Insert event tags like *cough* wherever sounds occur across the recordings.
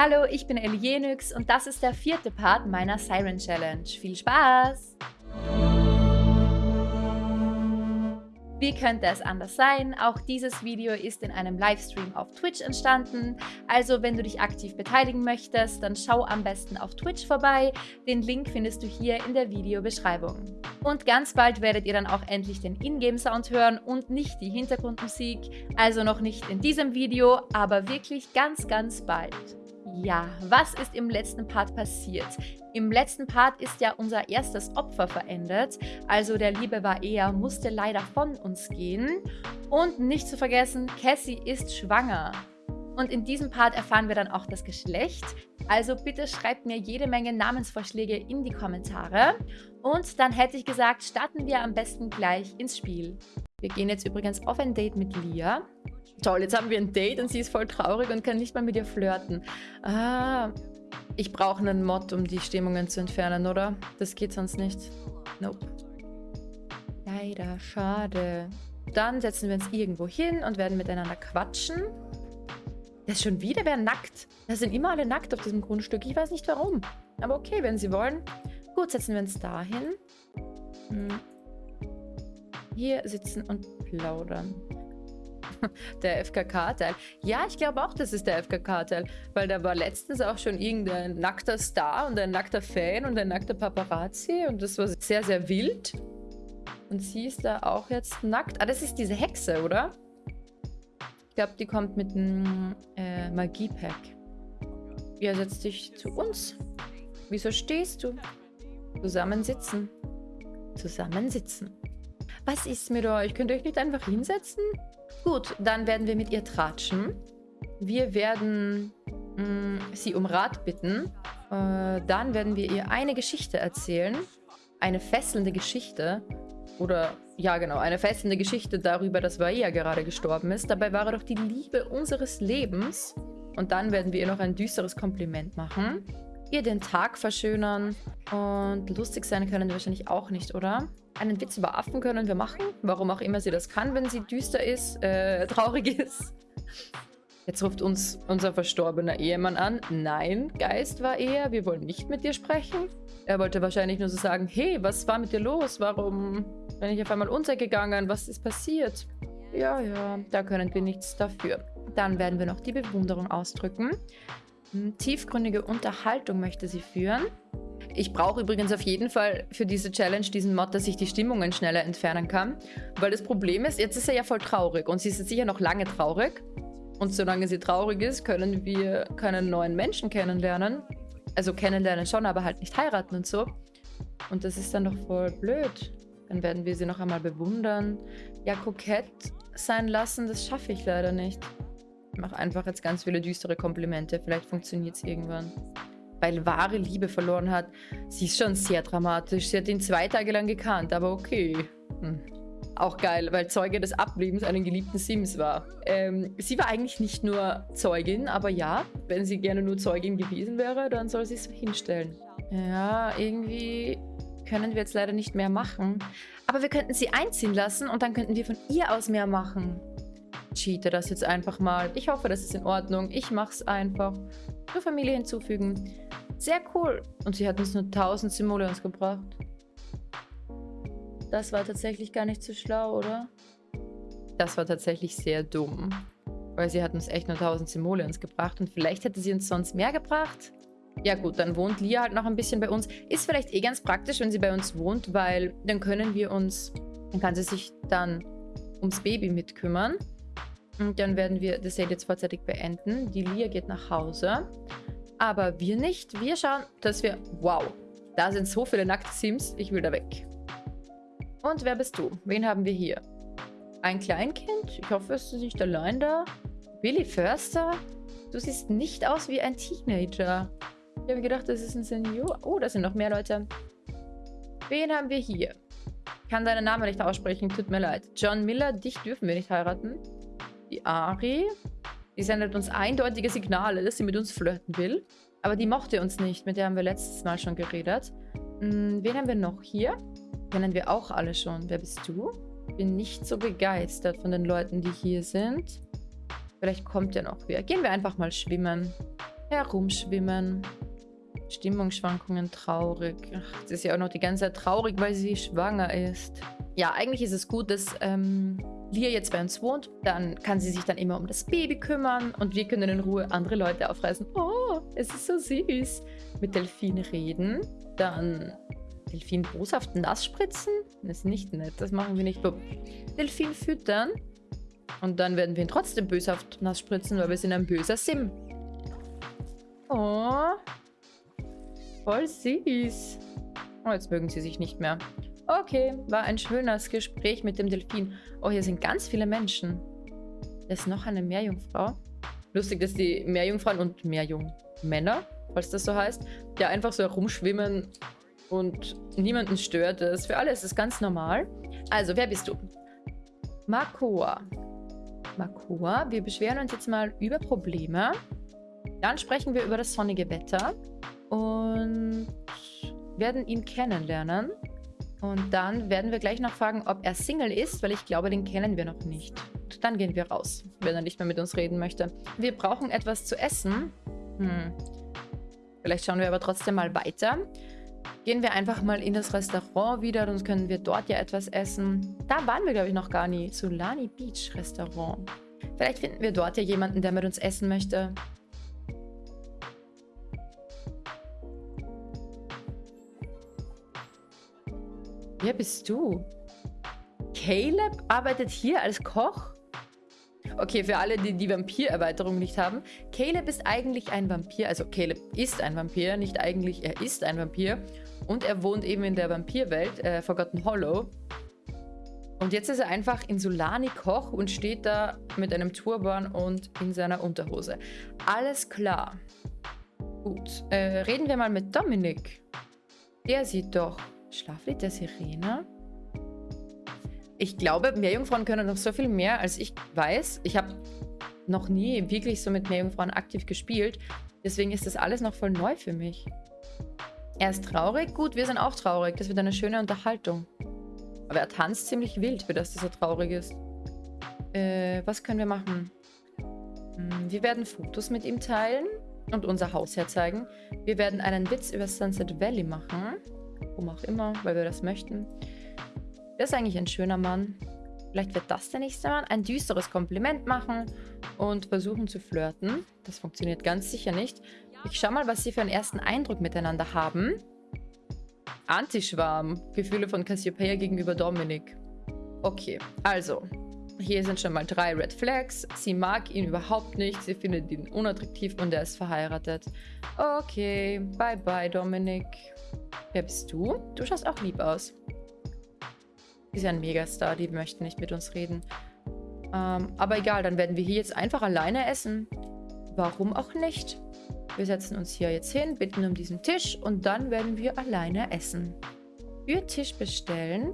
Hallo, ich bin Elienix und das ist der vierte Part meiner Siren Challenge. Viel Spaß! Wie könnte es anders sein? Auch dieses Video ist in einem Livestream auf Twitch entstanden. Also wenn du dich aktiv beteiligen möchtest, dann schau am besten auf Twitch vorbei. Den Link findest du hier in der Videobeschreibung. Und ganz bald werdet ihr dann auch endlich den Ingame-Sound hören und nicht die Hintergrundmusik. Also noch nicht in diesem Video, aber wirklich ganz, ganz bald. Ja, was ist im letzten Part passiert? Im letzten Part ist ja unser erstes Opfer verendet, also der liebe Vaea musste leider von uns gehen. Und nicht zu vergessen, Cassie ist schwanger. Und in diesem Part erfahren wir dann auch das Geschlecht. Also bitte schreibt mir jede Menge Namensvorschläge in die Kommentare. Und dann hätte ich gesagt, starten wir am besten gleich ins Spiel. Wir gehen jetzt übrigens auf ein Date mit Lia. Toll, jetzt haben wir ein Date und sie ist voll traurig und kann nicht mal mit ihr flirten. Ah, ich brauche einen Mod, um die Stimmungen zu entfernen, oder? Das geht sonst nicht. Nope. Leider, schade. Dann setzen wir uns irgendwo hin und werden miteinander quatschen. Das ist schon wieder wer nackt. Da sind immer alle nackt auf diesem Grundstück. Ich weiß nicht warum. Aber okay, wenn sie wollen. Gut, setzen wir uns da hin. Hm. Hier sitzen und plaudern. *laughs* der FKK-Teil. Ja, ich glaube auch, das ist der FKK-Teil, weil da war letztens auch schon irgendein nackter Star und ein nackter Fan und ein nackter Paparazzi und das war sehr, sehr wild. Und sie ist da auch jetzt nackt. Ah, das ist diese Hexe, oder? Ich glaube, die kommt mit einem äh, Magie-Pack. Ja, setz dich zu uns. Wieso stehst du? Zusammensitzen. Zusammensitzen. Was ist mit euch? Könnt ihr euch nicht einfach hinsetzen? Gut, dann werden wir mit ihr tratschen. Wir werden mh, mm, sie um Rat bitten. Äh, dann werden wir ihr eine Geschichte erzählen. Eine fesselnde Geschichte. Oder, ja genau, eine fesselnde Geschichte darüber, dass Vaia gerade gestorben ist. Dabei war er doch die Liebe unseres Lebens. Und dann werden wir ihr noch ein düsteres Kompliment machen. Ihr den Tag verschönern. Und lustig sein können wahrscheinlich auch nicht, oder? Einen Witz über Affen können wir machen. Warum auch immer sie das kann, wenn sie düster ist, äh, *laughs* traurig ist. Jetzt ruft uns unser verstorbener Ehemann an. Nein, Geist war er. Wir wollen nicht mit dir sprechen. Er wollte wahrscheinlich nur so sagen, hey, was war mit dir los? Warum bin ich auf einmal untergegangen? Was ist passiert? Ja, ja, da können wir nichts dafür. Dann werden wir noch die Bewunderung ausdrücken. Hm, tiefgründige Unterhaltung möchte sie führen. Ich brauche übrigens auf jeden Fall für diese Challenge diesen Mod, dass ich die Stimmungen schneller entfernen kann. Weil das Problem ist, jetzt ist er ja voll traurig und sie ist jetzt sicher noch lange traurig. Und solange sie traurig ist, können wir keinen neuen Menschen kennenlernen. Also kennenlernen schon, aber halt nicht heiraten und so. Und das ist dann doch voll blöd. Dann werden wir sie noch einmal bewundern. Ja, kokett sein lassen, das schaffe ich leider nicht. Ich mache einfach jetzt ganz viele düstere Komplimente. Vielleicht funktioniert es irgendwann weil wahre Liebe verloren hat. Sie ist schon sehr dramatisch. Sie hat ihn zwei Tage lang gekannt, aber okay. Hm. Auch geil, weil Zeuge des Ablebens einen geliebten Sims war. Ähm, sie war eigentlich nicht nur Zeugin, aber ja, wenn sie gerne nur Zeugin gewesen wäre, dann soll sie es hinstellen. Ja, irgendwie können wir jetzt leider nicht mehr machen. Aber wir könnten sie einziehen lassen und dann könnten wir von ihr aus mehr machen. Cheate das jetzt einfach mal. Ich hoffe, das ist in Ordnung. Ich mache es einfach. Nur Familie hinzufügen. Sehr cool. Und sie hat uns nur 1000 Simoleons gebracht. Das war tatsächlich gar nicht so schlau, oder? Das war tatsächlich sehr dumm. Weil sie hat uns echt nur 1000 Simoleons gebracht. Und vielleicht hätte sie uns sonst mehr gebracht. Ja gut, dann wohnt Lia halt noch ein bisschen bei uns. Ist vielleicht eh ganz praktisch, wenn sie bei uns wohnt, weil dann können wir uns... Dann kann sie sich dann ums Baby mitkümmern. Und dann werden wir das Sale jetzt vorzeitig beenden. Die Lia geht nach Hause. Aber wir nicht. Wir schauen, dass wir... Wow, da sind so viele nackte Sims. Ich will da weg. Und wer bist du? Wen haben wir hier? Ein Kleinkind? Ich hoffe, es ist nicht allein da. Billy Förster? Du siehst nicht aus wie ein Teenager. Ich habe gedacht, das ist ein Senior. Oh, da sind noch mehr Leute. Wen haben wir hier? Ich kann deinen Namen nicht aussprechen, tut mir leid. John Miller, dich dürfen wir nicht heiraten. Die Ari, die sendet uns eindeutige Signale, dass sie mit uns flirten will. Aber die mochte uns nicht, mit der haben wir letztes Mal schon geredet. Hm, wen haben wir noch hier? Kennen wir auch alle schon. Wer bist du? Bin nicht so begeistert von den Leuten, die hier sind. Vielleicht kommt ja noch wer. Gehen wir einfach mal schwimmen. Herumschwimmen. Stimmungsschwankungen traurig. Ach, das ist ja auch noch die ganze Zeit traurig, weil sie schwanger ist. Ja, eigentlich ist es gut, dass ähm, Lia jetzt bei uns wohnt. Dann kann sie sich dann immer um das Baby kümmern und wir können in Ruhe andere Leute aufreißen. Oh, es ist so süß. Mit Delfin reden. Dann Delfin boshaft nass spritzen? Das ist nicht nett, das machen wir nicht. Delfin füttern. Und dann werden wir ihn trotzdem böshaft nass spritzen, weil wir sind ein böser Sim. Oh. Voll süß. Oh, jetzt mögen sie sich nicht mehr. Okay, war ein schönes Gespräch mit dem Delfin. Oh, hier sind ganz viele Menschen. Da ist noch eine Meerjungfrau. Lustig, dass die Meerjungfrauen und Meerjungmänner, falls das so heißt, ja einfach so herumschwimmen und niemanden stört es. Für alle ist es ganz normal. Also, wer bist du? Makoa. Makoa, wir beschweren uns jetzt mal über Probleme. Dann sprechen wir über das sonnige Wetter und werden ihn kennenlernen. Und dann werden wir gleich noch fragen, ob er Single ist, weil ich glaube, den kennen wir noch nicht. Dann gehen wir raus, wenn er nicht mehr mit uns reden möchte. Wir brauchen etwas zu essen. Hm. Vielleicht schauen wir aber trotzdem mal weiter. Gehen wir einfach mal in das Restaurant wieder, dann können wir dort ja etwas essen. Da waren wir, glaube ich, noch gar nie. Solani Beach Restaurant. Vielleicht finden wir dort ja jemanden, der mit uns essen möchte. Wer bist du? Caleb arbeitet hier als Koch? Okay, für alle, die die Vampir-Erweiterung nicht haben. Caleb ist eigentlich ein Vampir. Also Caleb ist ein Vampir, nicht eigentlich, er ist ein Vampir. Und er wohnt eben in der Vampirwelt, äh, Forgotten Hollow. Und jetzt ist er einfach in Solani Koch und steht da mit einem Turban und in seiner Unterhose. Alles klar. Gut, äh, reden wir mal mit Dominik. Der sieht doch Schlaflied der Sirene. Ich glaube, Meerjungfrauen können noch so viel mehr, als ich weiß. Ich habe noch nie wirklich so mit Meerjungfrauen aktiv gespielt. Deswegen ist das alles noch voll neu für mich. Er ist traurig? Gut, wir sind auch traurig. Das wird eine schöne Unterhaltung. Aber er tanzt ziemlich wild, für das, dass er traurig ist. Äh, was können wir machen? Hm, wir werden Fotos mit ihm teilen und unser Haus herzeigen. Wir werden einen Witz über Sunset Valley machen. Warum auch immer, weil wir das möchten. Der ist eigentlich ein schöner Mann. Vielleicht wird das der nächste Mann. Ein düsteres Kompliment machen und versuchen zu flirten. Das funktioniert ganz sicher nicht. Ich schau mal, was sie für einen ersten Eindruck miteinander haben. Antischwarm. Gefühle von Cassiopeia gegenüber Dominik. Okay, also. Hier sind schon mal drei Red Flags. Sie mag ihn überhaupt nicht. Sie findet ihn unattraktiv und er ist verheiratet. Okay, bye bye Dominik. Wer bist du? Du schaust auch lieb aus. Sie ist ja ein Megastar, die möchten nicht mit uns reden. Ähm, aber egal, dann werden wir hier jetzt einfach alleine essen. Warum auch nicht? Wir setzen uns hier jetzt hin, bitten um diesen Tisch und dann werden wir alleine essen. Für Tisch bestellen.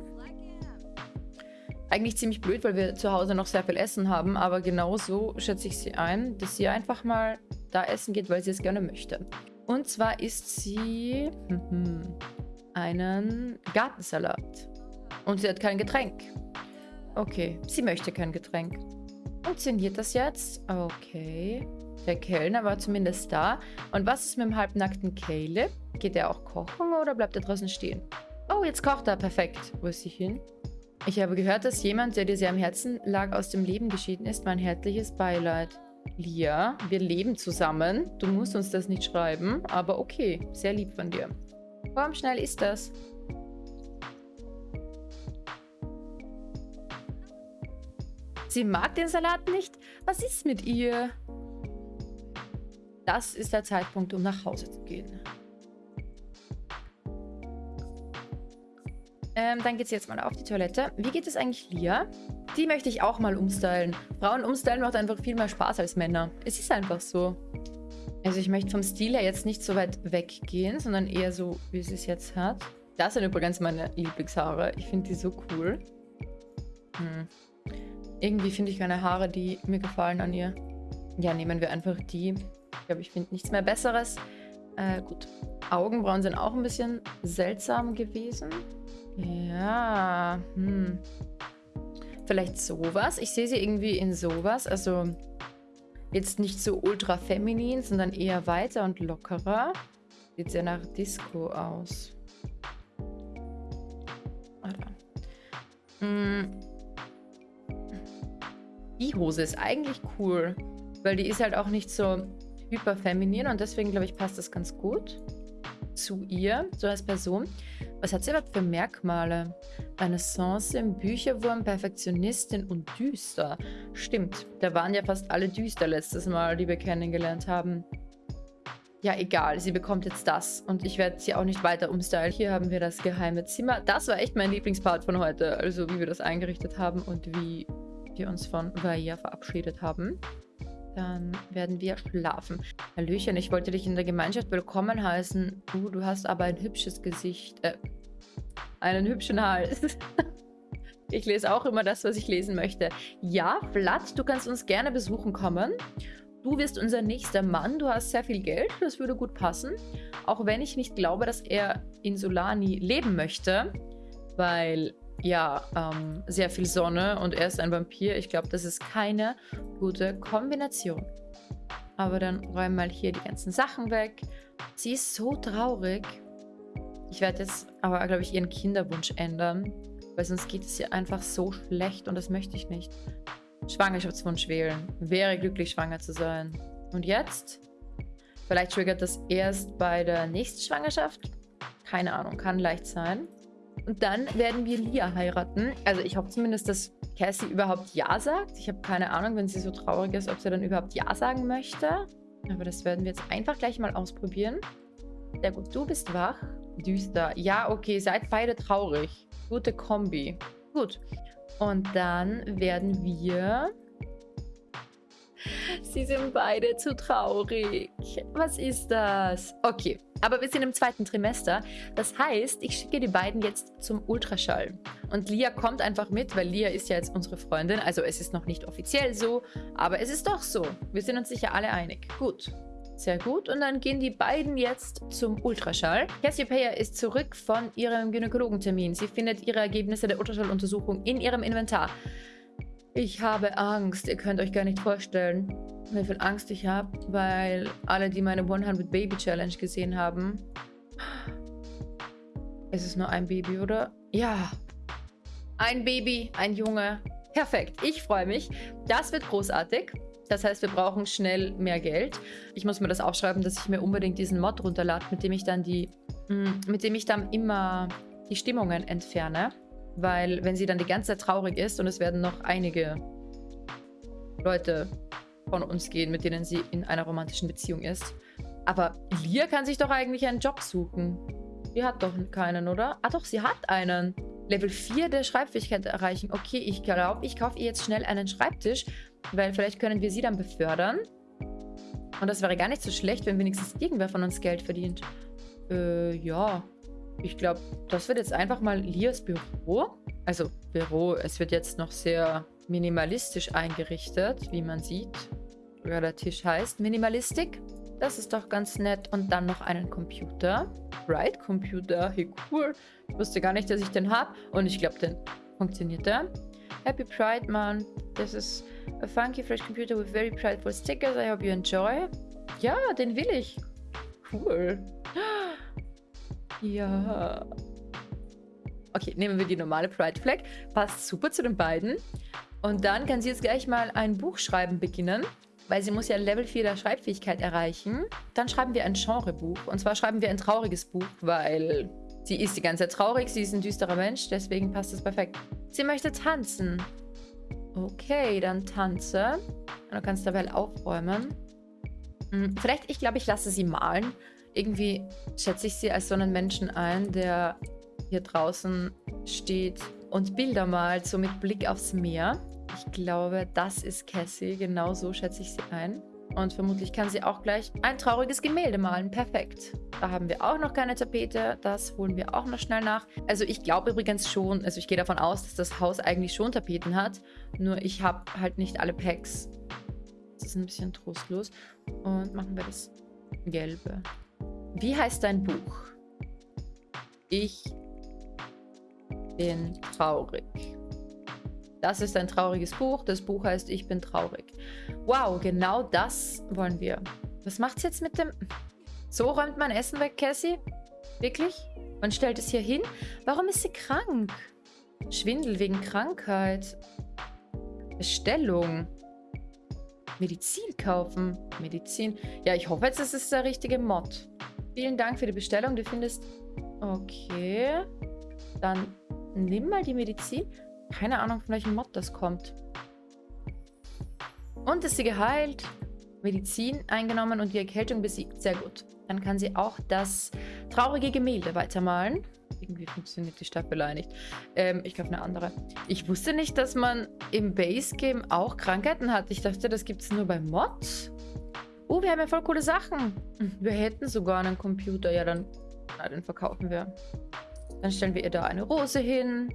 Eigentlich ziemlich blöd, weil wir zu Hause noch sehr viel Essen haben, aber genau so schätze ich sie ein, dass sie einfach mal da essen geht, weil sie es gerne möchte. Und zwar isst sie hm, einen Gartensalat. Und sie hat kein Getränk. Okay, sie möchte kein Getränk. Funktioniert das jetzt? Okay. Der Kellner war zumindest da. Und was ist mit dem halbnackten Caleb? Geht er auch kochen oder bleibt er draußen stehen? Oh, jetzt kocht er. Perfekt. Wo ist sie hin? Ich habe gehört, dass jemand, der dir sehr am Herzen lag, aus dem Leben geschieden ist. Mein herzliches Beileid. Lia, wir leben zusammen. Du musst uns das nicht schreiben, aber okay. Sehr lieb von dir. Komm, schnell ist das. Sie mag den Salat nicht? Was ist mit ihr? Das ist der Zeitpunkt, um nach Hause zu gehen. Ähm, dann geht sie jetzt mal auf die Toilette. Wie geht es eigentlich Lia? Die möchte ich auch mal umstylen. Frauen umstylen macht einfach viel mehr Spaß als Männer. Es ist einfach so. Also ich möchte vom Stil her jetzt nicht so weit weggehen, sondern eher so, wie sie es jetzt hat. Das sind übrigens meine Lieblingshaare. Ich finde die so cool. Hm. Irgendwie finde ich keine Haare, die mir gefallen an ihr. Ja, nehmen wir einfach die. Ich glaube, ich finde nichts mehr Besseres. Äh, gut. Augenbrauen sind auch ein bisschen seltsam gewesen. Ja, hm. Vielleicht sowas. Ich sehe sie irgendwie in sowas. Also Jetzt nicht so ultra feminin, sondern eher weiter und lockerer. Sieht sehr nach Disco aus. Mm. Die Hose ist eigentlich cool, weil die ist halt auch nicht so hyper feminin und deswegen glaube ich passt das ganz gut zu ihr, so als Person. Was hat sie überhaupt für Merkmale? Renaissance, Bücherwurm, Perfektionistin und düster. Stimmt, da waren ja fast alle düster letztes Mal, die wir kennengelernt haben. Ja, egal, sie bekommt jetzt das. Und ich werde sie auch nicht weiter umstylen. Hier haben wir das geheime Zimmer. Das war echt mein Lieblingspart von heute. Also wie wir das eingerichtet haben und wie wir uns von Vaia verabschiedet haben. Dann werden wir schlafen. Hallöchen, ich wollte dich in der Gemeinschaft willkommen heißen. Uh, du hast aber ein hübsches Gesicht. Äh, einen hübschen Hals. *laughs* ich lese auch immer das, was ich lesen möchte. Ja, Vlad, du kannst uns gerne besuchen kommen. Du wirst unser nächster Mann. Du hast sehr viel Geld. Das würde gut passen. Auch wenn ich nicht glaube, dass er in Solani leben möchte. Weil ja, ähm, sehr viel Sonne und er ist ein Vampir. Ich glaube, das ist keine gute Kombination. Aber dann räumen mal hier die ganzen Sachen weg. Sie ist so traurig. Ich werde jetzt aber, glaube ich, ihren Kinderwunsch ändern. Weil sonst geht es ihr einfach so schlecht und das möchte ich nicht. Schwangerschaftswunsch wählen. Wäre glücklich, schwanger zu sein. Und jetzt? Vielleicht triggert das erst bei der nächsten Schwangerschaft? Keine Ahnung, kann leicht sein. Und dann werden wir Lia heiraten. Also ich hoffe zumindest, dass Cassie überhaupt Ja sagt. Ich habe keine Ahnung, wenn sie so traurig ist, ob sie dann überhaupt Ja sagen möchte. Aber das werden wir jetzt einfach gleich mal ausprobieren. Sehr gut, du bist wach. Düster. Ja, okay, seid beide traurig. Gute Kombi. Gut. Und dann werden wir... Sie sind beide zu traurig. Was ist das? Okay, aber wir sind im zweiten Trimester. Das heißt, ich schicke die beiden jetzt zum Ultraschall. Und Lia kommt einfach mit, weil Lia ist ja jetzt unsere Freundin. Also es ist noch nicht offiziell so, aber es ist doch so. Wir sind uns sicher alle einig. Gut. Sehr gut. Und dann gehen die beiden jetzt zum Ultraschall. Cassiopeia ist zurück von ihrem Gynäkologentermin. Sie findet ihre Ergebnisse der Ultraschalluntersuchung in ihrem Inventar. Ich habe Angst. Ihr könnt euch gar nicht vorstellen, wie viel Angst ich habe, weil alle, die meine 100 Baby Challenge gesehen haben... Es ist nur ein Baby, oder? Ja. Ein Baby, ein Junge. Perfekt. Ich freue mich. Das wird großartig. Das heißt, wir brauchen schnell mehr Geld. Ich muss mir das aufschreiben, dass ich mir unbedingt diesen Mod runterlade, mit dem ich dann die, mm, mit dem ich dann immer die Stimmungen entferne. Weil wenn sie dann die ganze Zeit traurig ist und es werden noch einige Leute von uns gehen, mit denen sie in einer romantischen Beziehung ist. Aber Lia kann sich doch eigentlich einen Job suchen. Die hat doch keinen, oder? Ah doch, sie hat einen. Level 4 der Schreibfähigkeit erreichen. Okay, ich glaube, ich kaufe ihr jetzt schnell einen Schreibtisch, weil vielleicht können wir sie dann befördern. Und das wäre gar nicht so schlecht, wenn wenigstens irgendwer von uns Geld verdient. Äh, ja. Ich glaube, das wird jetzt einfach mal Lias Büro. Also Büro, es wird jetzt noch sehr minimalistisch eingerichtet, wie man sieht. Ja, der Tisch heißt Minimalistik. Das ist doch ganz nett. Und dann noch einen Computer. Bright Computer, hey cool. Ich wusste gar nicht, dass ich den habe. Und ich glaube, den funktioniert der. Happy Pride Month. This is a funky fresh computer with very prideful stickers. I hope you enjoy. Ja, den will ich. Cool. Ja. Okay, nehmen wir die normale Pride Flag. Passt super zu den beiden. Und dann kann sie jetzt gleich mal ein Buch schreiben beginnen. Weil sie muss ja Level 4 der Schreibfähigkeit erreichen. Dann schreiben wir ein Genrebuch. Und zwar schreiben wir ein trauriges Buch, weil sie ist die ganze Zeit traurig. Sie ist ein düsterer Mensch, deswegen passt das perfekt. Sie möchte tanzen. Okay, dann tanze. Und du kannst dabei aufräumen. Hm, vielleicht, ich glaube, ich lasse sie malen. Irgendwie schätze ich sie als so einen Menschen ein, der hier draußen steht und Bilder malt, so mit Blick aufs Meer. Ich glaube, das ist Cassie. Genau so schätze ich sie ein. Und vermutlich kann sie auch gleich ein trauriges Gemälde malen. Perfekt. Da haben wir auch noch keine Tapete. Das holen wir auch noch schnell nach. Also ich glaube übrigens schon, also ich gehe davon aus, dass das Haus eigentlich schon Tapeten hat. Nur ich habe halt nicht alle Packs. Das ist ein bisschen trostlos. Und machen wir das Gelbe. Wie heißt dein Buch? Ich bin traurig. Das ist ein trauriges Buch. Das Buch heißt Ich bin traurig. Wow, genau das wollen wir. Was macht's jetzt mit dem... So räumt man Essen weg, Cassie? Wirklich? Man stellt es hier hin? Warum ist sie krank? Schwindel wegen Krankheit. Bestellung. Medizin kaufen. Medizin. Ja, ich hoffe jetzt, das ist der richtige Mod. Vielen Dank für die Bestellung. Du findest... Okay. Dann nimm mal die Medizin. Keine Ahnung, von welchem Mod das kommt. Und ist sie geheilt? Medizin eingenommen und die Erkältung besiegt. Sehr gut. Dann kann sie auch das traurige Gemälde weitermalen. Irgendwie funktioniert die Staffelei nicht. Ähm, ich glaube eine andere. Ich wusste nicht, dass man im Base-Game auch Krankheiten hat. Ich dachte, das gibt es nur bei Mods. Oh, wir haben ja voll coole Sachen. Wir hätten sogar einen Computer. Ja, dann na, den verkaufen wir. Dann stellen wir ihr da eine Rose hin.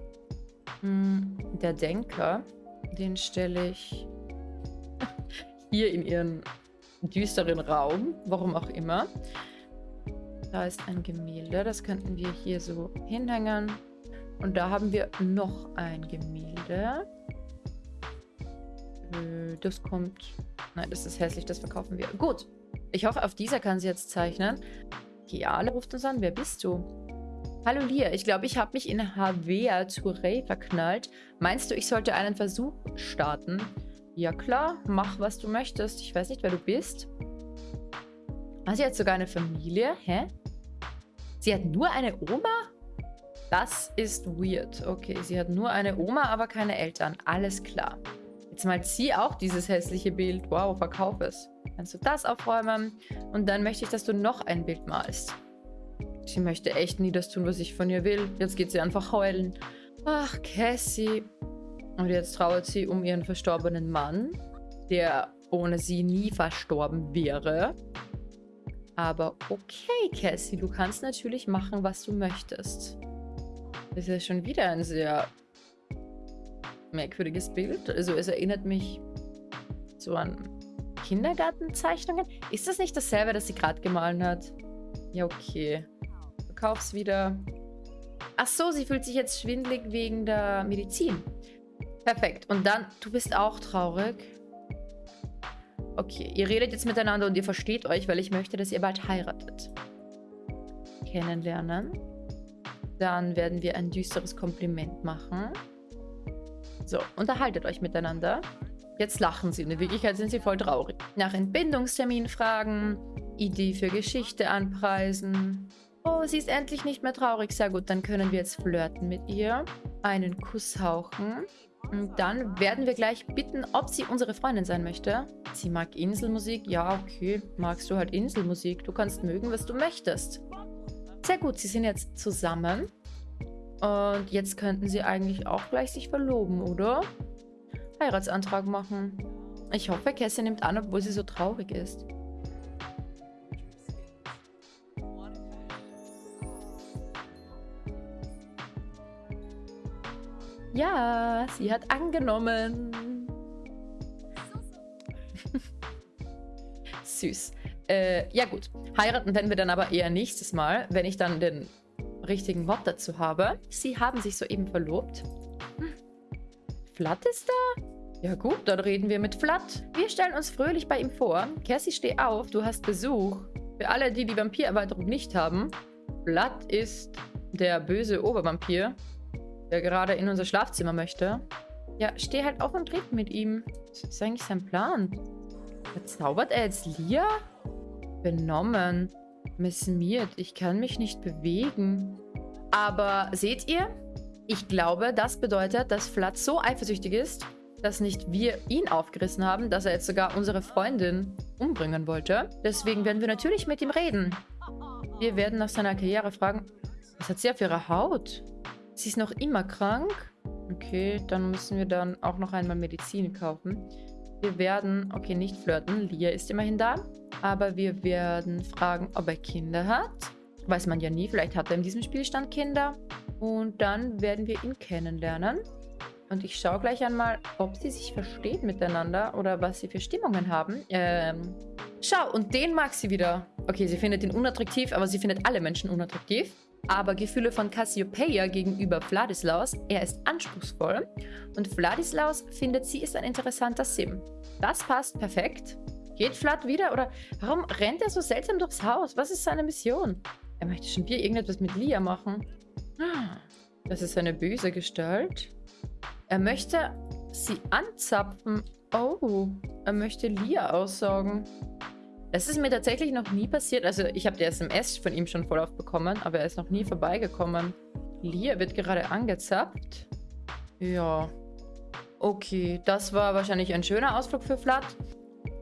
Hm, der Denker, den stelle ich *laughs* hier in ihren düsteren Raum, warum auch immer. Da ist ein Gemälde, das könnten wir hier so hinhängen. Und da haben wir noch ein Gemälde. Äh, das kommt... Nein, das ist hässlich, das verkaufen wir. Gut, ich hoffe, auf dieser kann sie jetzt zeichnen. Kiale ruft uns an. Wer bist du? Hallo Lia, ich glaube, ich habe mich in Havea Touré verknallt. Meinst du, ich sollte einen Versuch starten? Ja klar, mach was du möchtest. Ich weiß nicht, wer du bist. Ah, sie hat sogar eine Familie. Hä? Sie hat nur eine Oma? Das ist weird. Okay, sie hat nur eine Oma, aber keine Eltern. Alles klar. Jetzt malt sie auch dieses hässliche Bild. Wow, verkauf es. Kannst du das aufräumen? Und dann möchte ich, dass du noch ein Bild malst. Sie möchte echt nie das tun, was ich von ihr will. Jetzt geht sie einfach heulen. Ach, Cassie. Und jetzt trauert sie um ihren verstorbenen Mann, der ohne sie nie verstorben wäre. Aber okay, Cassie, du kannst natürlich machen, was du möchtest. Das ist ja schon wieder ein sehr merkwürdiges Bild. Also es erinnert mich so an Kindergartenzeichnungen. Ist das nicht dasselbe, das sie gerade gemahlen hat? Ja, okay. Verkauf's wieder. Ach so, sie fühlt sich jetzt schwindlig wegen der Medizin. Perfekt. Und dann, du bist auch traurig. Okay, ihr redet jetzt miteinander und ihr versteht euch, weil ich möchte, dass ihr bald heiratet. Kennenlernen. Dann werden wir ein düsteres Kompliment machen. So, unterhaltet euch miteinander. Jetzt lachen sie. In Wirklichkeit sind sie voll traurig. Nach Entbindungstermin fragen. Idee für Geschichte anpreisen. Oh, sie ist endlich nicht mehr traurig. Sehr gut, dann können wir jetzt flirten mit ihr. Einen Kuss hauchen. Und dann werden wir gleich bitten, ob sie unsere Freundin sein möchte. Sie mag Inselmusik. Ja, okay. Magst du halt Inselmusik. Du kannst mögen, was du möchtest. Sehr gut, sie sind jetzt zusammen. Und jetzt könnten sie eigentlich auch gleich sich verloben, oder? Heiratsantrag machen. Ich hoffe, Cassie nimmt an, obwohl sie so traurig ist. Ja, sie hat angenommen. *laughs* Süß. Äh, ja gut. Heiraten werden wir dann aber eher nächstes Mal, wenn ich dann den richtigen Mod dazu habe. Sie haben sich soeben verlobt. Hm. Flat ist da? Ja gut, dann reden wir mit Flat. Wir stellen uns fröhlich bei ihm vor. Cassie, steh auf, du hast Besuch. Für alle, die die Vampirerweiterung nicht haben, Flat ist der böse Obervampir, der gerade in unser Schlafzimmer möchte. Ja, steh halt auf und red mit ihm. Was ist eigentlich sein Plan? Verzaubert er jetzt Lia? Benommen. Missimiert. Ich kann mich nicht bewegen. Aber seht ihr? Ich glaube, das bedeutet, dass Flat so eifersüchtig ist, dass nicht wir ihn aufgerissen haben, dass er jetzt sogar unsere Freundin umbringen wollte. Deswegen werden wir natürlich mit ihm reden. Wir werden nach seiner Karriere fragen, was hat sie auf ihrer Haut? Sie ist noch immer krank. Okay, dann müssen wir dann auch noch einmal Medizin kaufen. Wir werden, okay, nicht flirten. Lia ist immerhin da. Aber wir werden fragen, ob er Kinder hat. Weiß man ja nie. Vielleicht hat er in diesem Spielstand Kinder. Und dann werden wir ihn kennenlernen. Und ich schaue gleich einmal, ob sie sich verstehen miteinander oder was sie für Stimmungen haben. Ähm, schau, und den mag sie wieder. Okay, sie findet ihn unattraktiv, aber sie findet alle Menschen unattraktiv. aber Gefühle von Cassiopeia gegenüber Vladislaus. Er ist anspruchsvoll und Vladislaus findet, sie ist ein interessanter Sim. Das passt perfekt. Geht Vlad wieder oder warum rennt er so seltsam durchs Haus? Was ist seine Mission? Er möchte schon wieder irgendetwas mit Lia machen. Das ist eine böse Gestalt. Er möchte sie anzapfen. Oh, er möchte Lia aussaugen. Das ist mir tatsächlich noch nie passiert. Also ich habe die SMS von ihm schon voll aufbekommen, aber er ist noch nie vorbeigekommen. Lia wird gerade angezappt. Ja. Okay, das war wahrscheinlich ein schöner Ausflug für Vlad.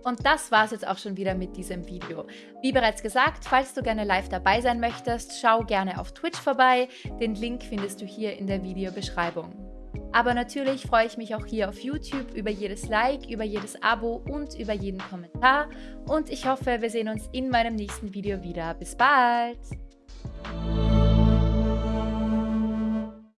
Und das war es jetzt auch schon wieder mit diesem Video. Wie bereits gesagt, falls du gerne live dabei sein möchtest, schau gerne auf Twitch vorbei. Den Link findest du hier in der Videobeschreibung. Aber natürlich freue ich mich auch hier auf YouTube über jedes Like, über jedes Abo und über jeden Kommentar. Und ich hoffe, wir sehen uns in meinem nächsten Video wieder. Bis bald!